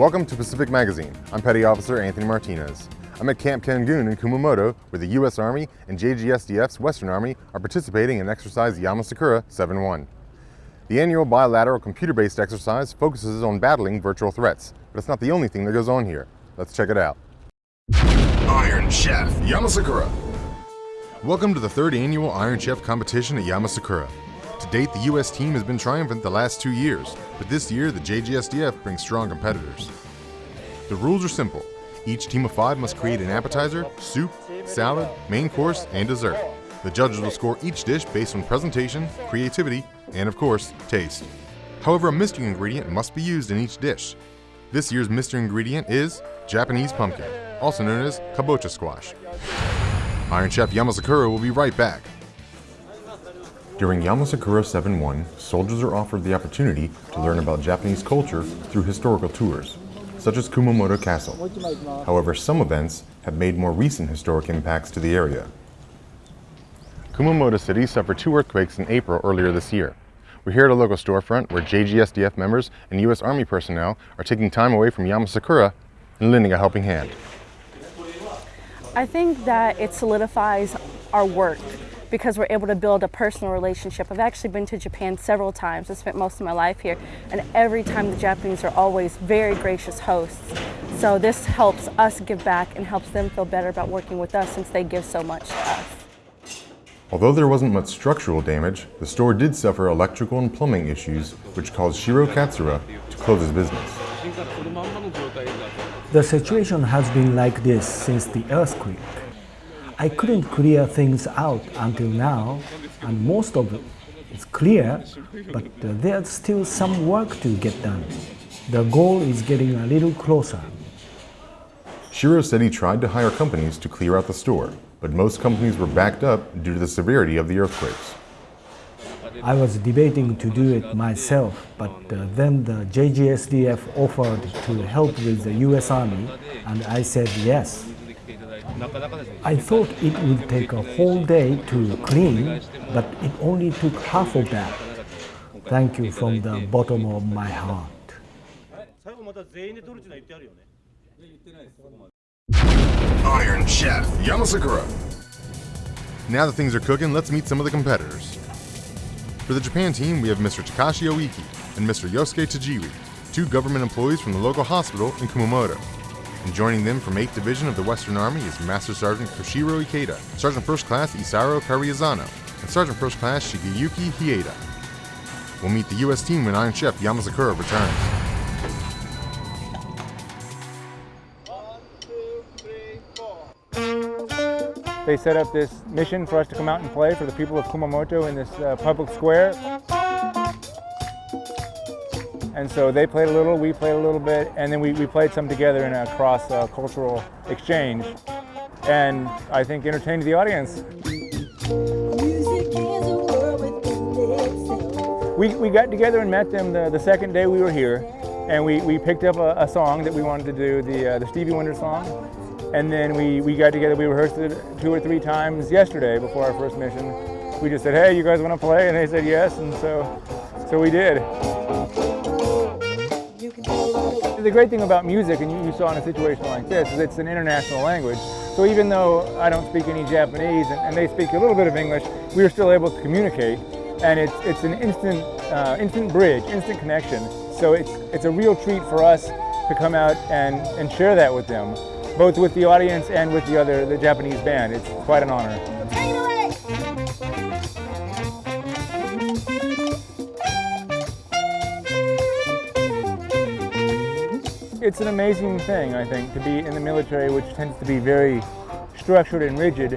Welcome to Pacific Magazine. I'm Petty Officer Anthony Martinez. I'm at Camp Kengun in Kumamoto where the U.S. Army and JGSDF's Western Army are participating in exercise Yamasakura 7-1. The annual bilateral computer-based exercise focuses on battling virtual threats, but it's not the only thing that goes on here. Let's check it out. Iron Chef Yamasakura Welcome to the third annual Iron Chef competition at Yamasakura. To date, the U.S. team has been triumphant the last two years, but this year the JGSDF brings strong competitors. The rules are simple. Each team of five must create an appetizer, soup, salad, main course, and dessert. The judges will score each dish based on presentation, creativity, and of course, taste. However, a mystery ingredient must be used in each dish. This year's mystery ingredient is Japanese pumpkin, also known as kabocha squash. Iron Chef Yamasakura will be right back. During Yamasakura 7-1, soldiers are offered the opportunity to learn about Japanese culture through historical tours, such as Kumamoto Castle. However, some events have made more recent historic impacts to the area. Kumamoto City suffered two earthquakes in April earlier this year. We're here at a local storefront where JGSDF members and U.S. Army personnel are taking time away from Yamasakura and lending a helping hand. I think that it solidifies our work because we're able to build a personal relationship. I've actually been to Japan several times. I spent most of my life here, and every time the Japanese are always very gracious hosts. So this helps us give back and helps them feel better about working with us since they give so much to us. Although there wasn't much structural damage, the store did suffer electrical and plumbing issues, which caused Shiro Katsura to close his business. The situation has been like this since the earthquake. I couldn't clear things out until now, and most of it is clear, but uh, there's still some work to get done. The goal is getting a little closer. Shiro said he tried to hire companies to clear out the store, but most companies were backed up due to the severity of the earthquakes. I was debating to do it myself, but uh, then the JGSDF offered to help with the US Army, and I said yes. I thought it would take a whole day to clean, but it only took half of that. Thank you from the bottom of my heart. Iron Chef Yamasakura. Now that things are cooking, let's meet some of the competitors. For the Japan team, we have Mr. Takashi Oiki and Mr. Yosuke Tajiri, two government employees from the local hospital in Kumamoto. And joining them from 8th Division of the Western Army is Master Sergeant Koshiro Ikeda, Sergeant First Class Isaro Kariazano, and Sergeant First Class Shigeyuki Hieda. We'll meet the U.S. team when Iron Chef Yamasakura returns. They set up this mission for us to come out and play for the people of Kumamoto in this uh, public square. And so they played a little, we played a little bit, and then we, we played some together in a cross-cultural uh, exchange. And I think entertained the audience. We, we got together and met them the, the second day we were here, and we, we picked up a, a song that we wanted to do, the, uh, the Stevie Wonder song. And then we, we got together, we rehearsed it two or three times yesterday before our first mission. We just said, hey, you guys want to play? And they said yes, and so, so we did. The great thing about music, and you, saw in a situation like this, is it's an international language. So even though I don't speak any Japanese and, and they speak a little bit of English, we are still able to communicate. And it's, it's an instant, uh, instant bridge, instant connection. So it's, it's a real treat for us to come out and, and share that with them, both with the audience and with the other, the Japanese band. It's quite an honor. It's an amazing thing, I think, to be in the military, which tends to be very structured and rigid,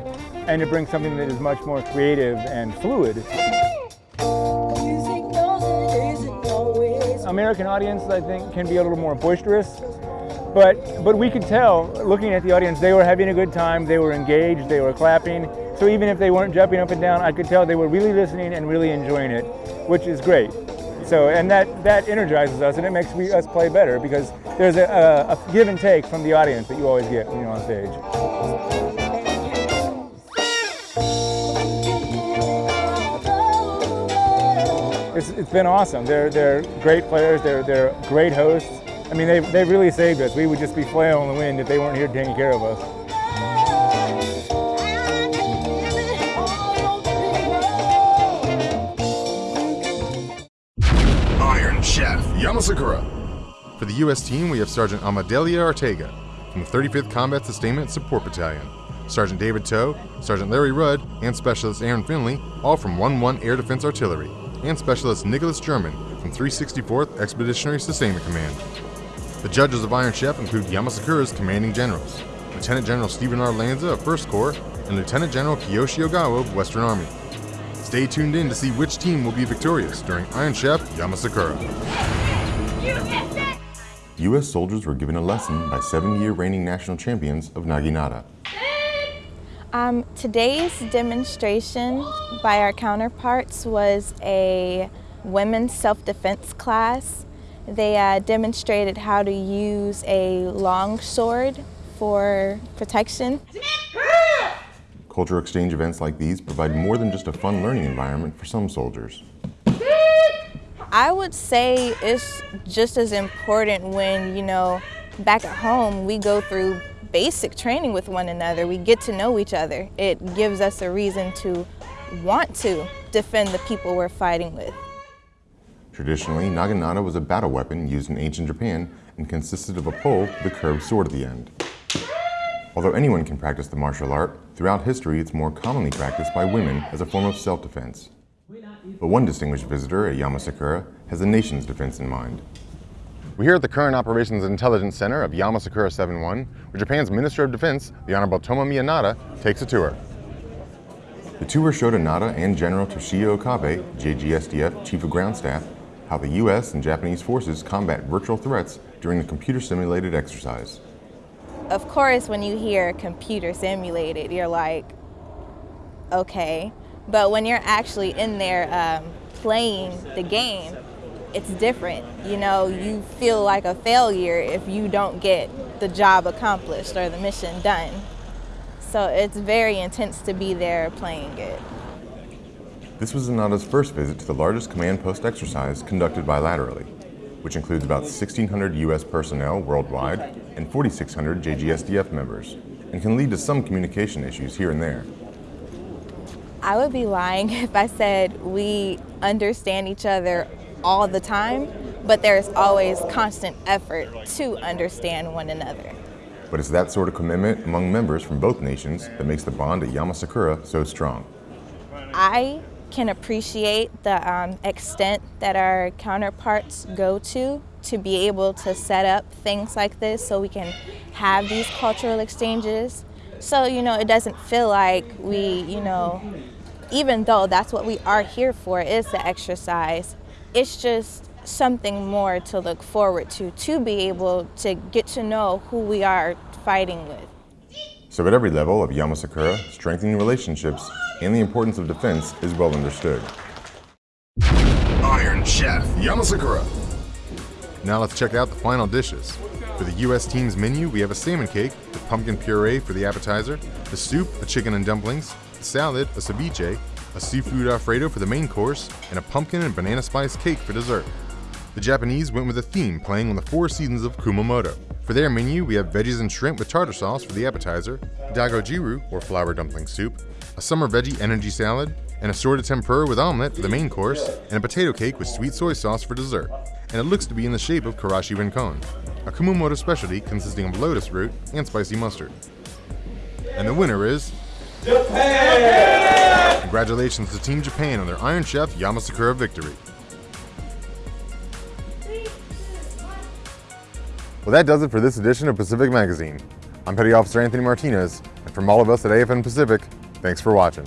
and to bring something that is much more creative and fluid. American audience, I think, can be a little more boisterous, but, but we could tell, looking at the audience, they were having a good time, they were engaged, they were clapping, so even if they weren't jumping up and down, I could tell they were really listening and really enjoying it, which is great. So, and that, that energizes us and it makes we, us play better because there's a, a, a give and take from the audience that you always get when you're on stage. It's, it's been awesome. They're, they're great players, they're, they're great hosts, I mean, they, they really saved us. We would just be flailing in the wind if they weren't here taking care of us. Iron Chef Yamasakura. For the U.S. team, we have Sergeant Amadelia Ortega from the 35th Combat Sustainment Support Battalion, Sergeant David Toe, Sergeant Larry Rudd, and Specialist Aaron Finley, all from 1-1 Air Defense Artillery, and Specialist Nicholas German from 364th Expeditionary Sustainment Command. The judges of Iron Chef include Yamasakura's commanding generals, Lieutenant General Stephen R. Lanza of 1st Corps and Lieutenant General Kiyoshi Ogawa of Western Army. Stay tuned in to see which team will be victorious during Iron Chef Yamasakura. U.S. soldiers were given a lesson by seven-year reigning national champions of Naginata. Um, today's demonstration by our counterparts was a women's self-defense class. They uh, demonstrated how to use a long sword for protection. Cultural exchange events like these provide more than just a fun learning environment for some soldiers. I would say it's just as important when, you know, back at home we go through basic training with one another. We get to know each other. It gives us a reason to want to defend the people we're fighting with. Traditionally, naginata was a battle weapon used in ancient Japan and consisted of a pole with a curved sword at the end. Although anyone can practice the martial art, throughout history it's more commonly practiced by women as a form of self-defense. But one distinguished visitor at Yamasakura has the nation's defense in mind. We're here at the Current Operations Intelligence Center of Yamasakura 71, where Japan's Minister of Defense, the Honorable Tomomi Inada, takes a tour. The tour showed Inada and General Toshiya Okabe, JGSDF Chief of Ground Staff, how the U.S. and Japanese forces combat virtual threats during the computer-simulated exercise. Of course, when you hear computer simulated, you're like, okay, but when you're actually in there um, playing the game, it's different. You know, you feel like a failure if you don't get the job accomplished or the mission done. So it's very intense to be there playing it. This was Inada's first visit to the largest command post exercise conducted bilaterally, which includes about 1,600 U.S. personnel worldwide and 4,600 JGSDF members, and can lead to some communication issues here and there. I would be lying if I said we understand each other all the time, but there's always constant effort to understand one another. But it's that sort of commitment among members from both nations that makes the bond at Yamasakura so strong. I can appreciate the um, extent that our counterparts go to to be able to set up things like this so we can have these cultural exchanges. So, you know, it doesn't feel like we, you know, even though that's what we are here for is the exercise, it's just something more to look forward to, to be able to get to know who we are fighting with. So at every level of Yamasakura, strengthening relationships and the importance of defense is well understood. Iron Chef Yamasakura. Now let's check out the final dishes. For the U.S. team's menu, we have a salmon cake with pumpkin puree for the appetizer, the soup, a chicken and dumplings, a salad, a ceviche, a seafood alfredo for the main course, and a pumpkin and banana spice cake for dessert. The Japanese went with a theme playing on the four seasons of Kumamoto. For their menu, we have veggies and shrimp with tartar sauce for the appetizer, dagojiru, or flour dumpling soup, a summer veggie energy salad, an assorted tempura with omelet for the main course, and a potato cake with sweet soy sauce for dessert. And it looks to be in the shape of karashi renkon, a Kumamoto specialty consisting of lotus root and spicy mustard. And the winner is... Japan! Congratulations to Team Japan on their Iron Chef Yamasakura victory. Well, that does it for this edition of Pacific Magazine. I'm Petty Officer Anthony Martinez, and from all of us at AFN Pacific, thanks for watching.